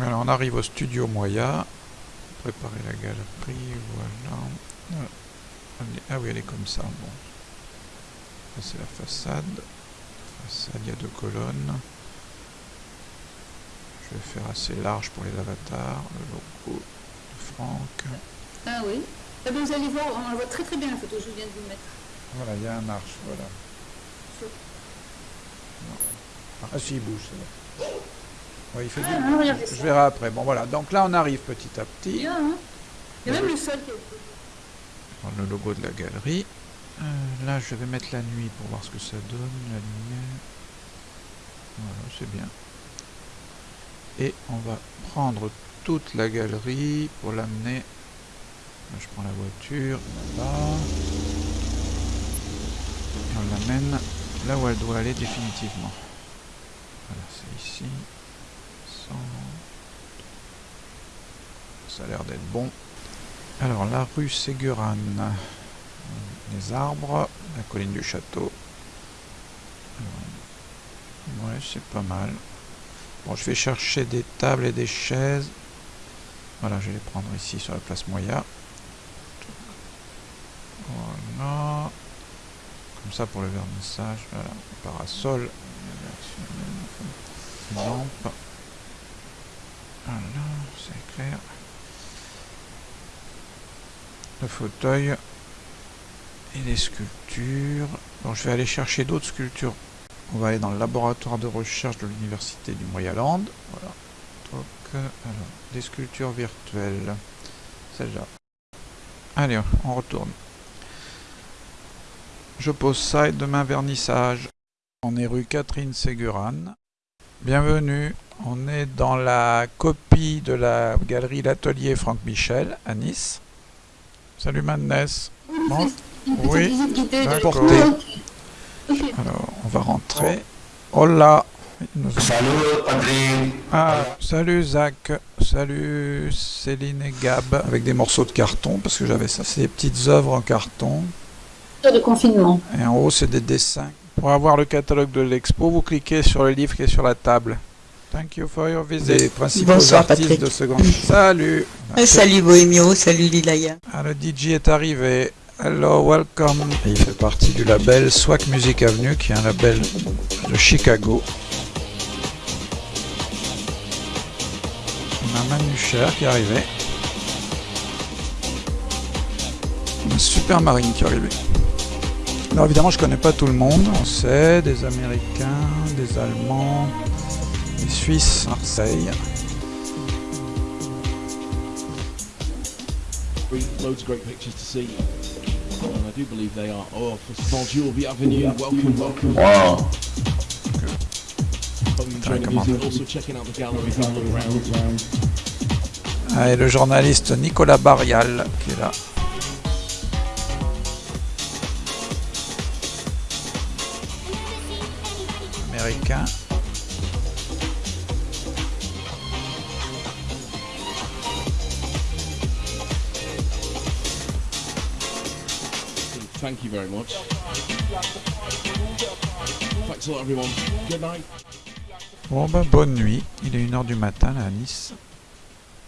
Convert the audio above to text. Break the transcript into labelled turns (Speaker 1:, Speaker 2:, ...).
Speaker 1: Alors on arrive au studio Moya. Préparer la galerie, voilà. Ah, ah oui, elle est comme ça. Bon. C'est la façade. Façade, il y a deux colonnes. Je vais faire assez large pour les avatars. Le logo de Franck.
Speaker 2: Ah oui. Ah ben, vous allez voir, on la voit très très bien la photo que je viens de vous mettre.
Speaker 1: Voilà, il y a un arche, voilà. Ah si, il bouge, c'est. Ouais, il fait
Speaker 2: Ah,
Speaker 1: du...
Speaker 2: regardez
Speaker 1: Je verrai après. Bon voilà, donc là on arrive petit à petit.
Speaker 2: Bien, hein Il y a même le sol qui est
Speaker 1: Prendre le logo de la galerie. Euh, là, je vais mettre la nuit pour voir ce que ça donne, la lumière. Voilà, c'est bien. Et on va prendre toute la galerie pour l'amener. Là, je prends la voiture, là. Et on l'amène là où elle doit aller définitivement. Voilà, c'est ici. 100. Ça a l'air d'être bon. Alors, la rue Ségurane, les arbres, la colline du château. Ouais, c'est pas mal. Bon, je vais chercher des tables et des chaises. Voilà, je vais les prendre ici sur la place Moya. Voilà. Comme ça pour le vernissage. Voilà, parasol. Lampe. Voilà, c'est clair le fauteuil et les sculptures. Bon, je vais aller chercher d'autres sculptures. On va aller dans le laboratoire de recherche de l'université du Moyaland. Voilà. Donc, des sculptures virtuelles. Celle-là. Allez, on retourne. Je pose ça et demain vernissage. On est rue Catherine Ségurane. Bienvenue. On est dans la copie de la galerie L'Atelier Franck Michel à Nice. Salut Madness. Bon, Oui, alors on va rentrer. Hola. Nous-
Speaker 3: Salut, Adrien.
Speaker 1: Ah, salut Zach. Salut Céline et Gab. Avec des morceaux de carton, parce que j'avais ça. C'est des petites œuvres en carton.
Speaker 2: de confinement.
Speaker 1: Et en haut, c'est des dessins. Pour avoir le catalogue de l'expo, vous cliquez sur le livre qui est sur la table. Thank you for your visit. Les principaux
Speaker 4: Bonsoir,
Speaker 1: artistes
Speaker 4: Patrick.
Speaker 1: de seconde. Salut.
Speaker 4: Euh, Salut Bohémio, salut Lilaya.
Speaker 1: Ah, le DJ est arrivé. Hello, welcome. Et il fait partie du label Swag Music Avenue, qui est un label de Chicago. On a Manu Cher qui est arrivé. Un super marine qui est arrivé. Alors évidemment, je connais pas tout le monde. On sait, des Américains, des Allemands, des Suisses, Marseille.
Speaker 5: Loads of great pictures to see. And I do believe they are. Oh, bonjour, bienvenue, welcome, welcome.
Speaker 3: Wow.
Speaker 5: Hope you enjoy the
Speaker 1: come on.
Speaker 5: music. Also checking out the gallery, have a look around.
Speaker 1: Ah, et le journaliste Nicolas Barrial qui est là. Américain.
Speaker 5: Thank you very much. Thanks a lot, everyone. Good night.
Speaker 1: Bon ben bonne nuit, il est 1h du matin là à Nice.